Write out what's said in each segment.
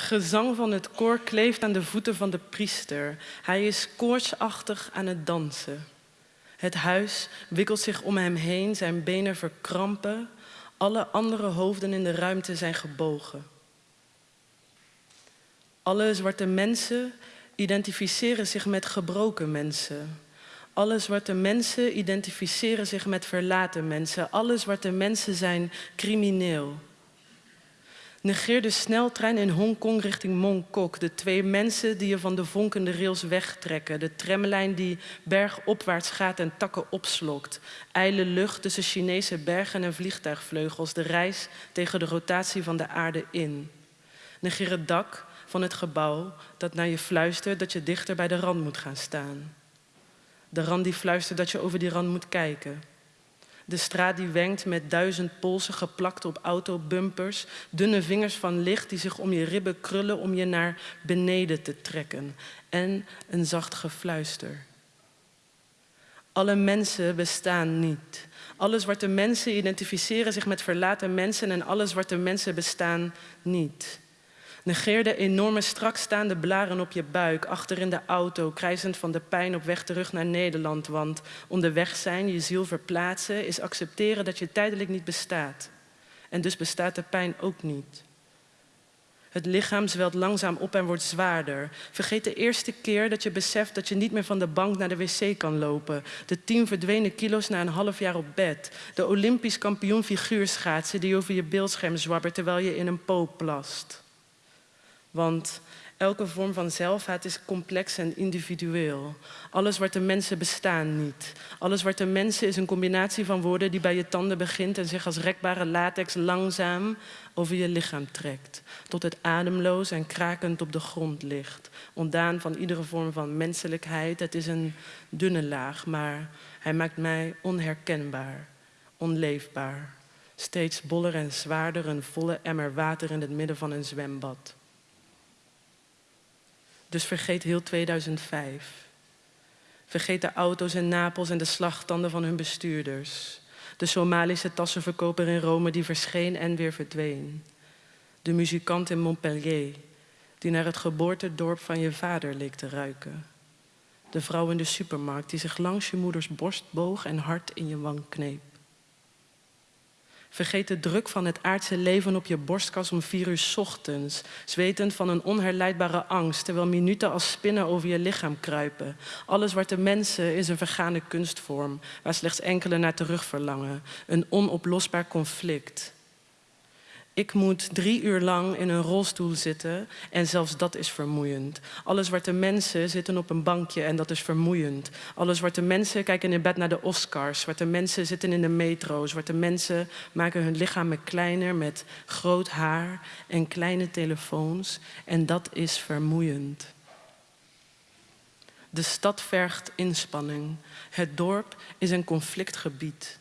Gezang van het koor kleeft aan de voeten van de priester. Hij is koortsachtig aan het dansen. Het huis wikkelt zich om hem heen, zijn benen verkrampen. Alle andere hoofden in de ruimte zijn gebogen. Alle zwarte mensen identificeren zich met gebroken mensen. Alle zwarte mensen identificeren zich met verlaten mensen. Alle zwarte mensen zijn crimineel. Negeer de sneltrein in Hongkong richting Mongkok. De twee mensen die je van de vonkende rails wegtrekken. De tramlijn die bergopwaarts gaat en takken opslokt. Eile lucht tussen Chinese bergen en vliegtuigvleugels. De reis tegen de rotatie van de aarde in. Negeer het dak van het gebouw dat naar je fluistert dat je dichter bij de rand moet gaan staan. De rand die fluistert dat je over die rand moet kijken. De straat die wenkt met duizend polsen geplakt op autobumpers. Dunne vingers van licht die zich om je ribben krullen om je naar beneden te trekken. En een zacht gefluister. Alle mensen bestaan niet. Alle zwarte mensen identificeren zich met verlaten mensen en alle zwarte mensen bestaan niet. Negeer de enorme strakstaande blaren op je buik, achter in de auto, krijzend van de pijn op weg terug naar Nederland. Want onderweg zijn, je ziel verplaatsen, is accepteren dat je tijdelijk niet bestaat. En dus bestaat de pijn ook niet. Het lichaam zwelt langzaam op en wordt zwaarder. Vergeet de eerste keer dat je beseft dat je niet meer van de bank naar de wc kan lopen. De tien verdwenen kilo's na een half jaar op bed. De Olympisch kampioen figuurschaatsen die over je beeldscherm zwabbert terwijl je in een poop plast. Want elke vorm van zelfhaat is complex en individueel. Alle zwarte mensen bestaan niet. Alle zwarte mensen is een combinatie van woorden die bij je tanden begint en zich als rekbare latex langzaam over je lichaam trekt. Tot het ademloos en krakend op de grond ligt. Ontdaan van iedere vorm van menselijkheid. Het is een dunne laag, maar hij maakt mij onherkenbaar, onleefbaar. Steeds boller en zwaarder, een volle emmer water in het midden van een zwembad. Dus vergeet heel 2005. Vergeet de auto's in Napels en de slagtanden van hun bestuurders. De Somalische tassenverkoper in Rome die verscheen en weer verdween. De muzikant in Montpellier die naar het geboortedorp van je vader leek te ruiken. De vrouw in de supermarkt die zich langs je moeders borst boog en hard in je wang kneep. Vergeet de druk van het aardse leven op je borstkas om vier uur ochtends, zwetend van een onherleidbare angst, terwijl minuten als spinnen over je lichaam kruipen. Alle zwarte mensen is een vergane kunstvorm, waar slechts enkele naar terug verlangen. Een onoplosbaar conflict. Ik moet drie uur lang in een rolstoel zitten en zelfs dat is vermoeiend. Alle zwarte mensen zitten op een bankje en dat is vermoeiend. Alle zwarte mensen kijken in bed naar de Oscars. Zwarte mensen zitten in de metro. Zwarte mensen maken hun lichamen kleiner met groot haar en kleine telefoons. En dat is vermoeiend. De stad vergt inspanning. Het dorp is een conflictgebied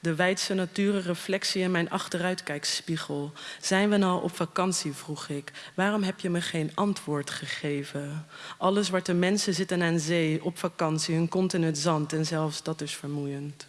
de wijdse natuurenreflectie in mijn achteruitkijkspiegel. Zijn we nou op vakantie, vroeg ik. Waarom heb je me geen antwoord gegeven? Alle zwarte mensen zitten aan zee, op vakantie, hun kont in het zand en zelfs dat is vermoeiend.